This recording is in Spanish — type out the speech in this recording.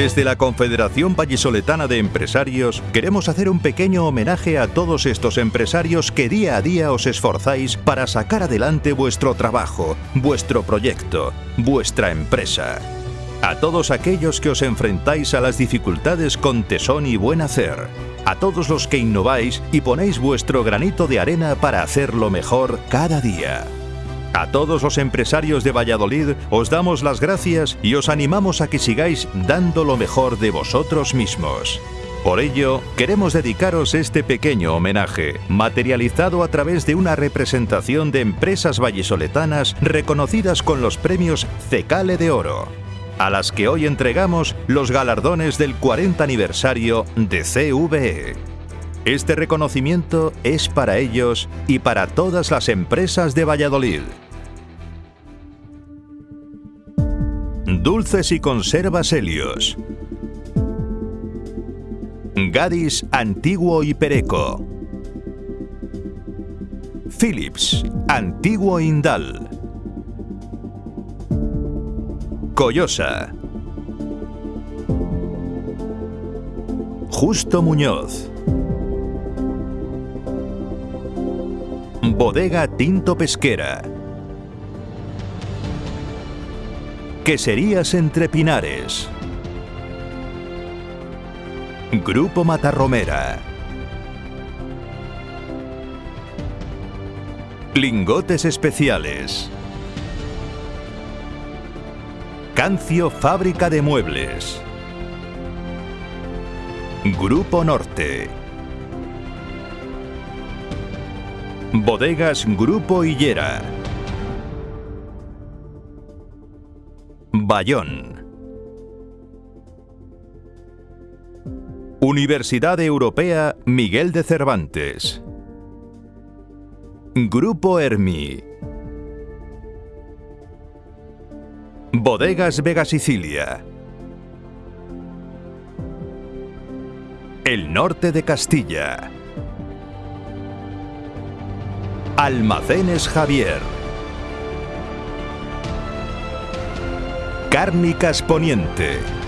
Desde la Confederación Vallisoletana de Empresarios queremos hacer un pequeño homenaje a todos estos empresarios que día a día os esforzáis para sacar adelante vuestro trabajo, vuestro proyecto, vuestra empresa. A todos aquellos que os enfrentáis a las dificultades con tesón y buen hacer. A todos los que innováis y ponéis vuestro granito de arena para hacerlo mejor cada día. A todos los empresarios de Valladolid os damos las gracias y os animamos a que sigáis dando lo mejor de vosotros mismos. Por ello, queremos dedicaros este pequeño homenaje, materializado a través de una representación de empresas vallisoletanas reconocidas con los premios Cecale de Oro, a las que hoy entregamos los galardones del 40 aniversario de CVE. Este reconocimiento es para ellos y para todas las empresas de Valladolid. Dulces y conservas Helios. Gadis Antiguo y Pereco. Philips Antiguo Indal. Collosa. Justo Muñoz. Bodega Tinto Pesquera. Queserías entre Pinares. Grupo Matarromera. Lingotes especiales. Cancio Fábrica de Muebles. Grupo Norte. Bodegas Grupo Hillera. Bayón. Universidad Europea Miguel de Cervantes. Grupo Hermi. Bodegas Vega Sicilia. El norte de Castilla. Almacenes Javier. Cárnicas Poniente.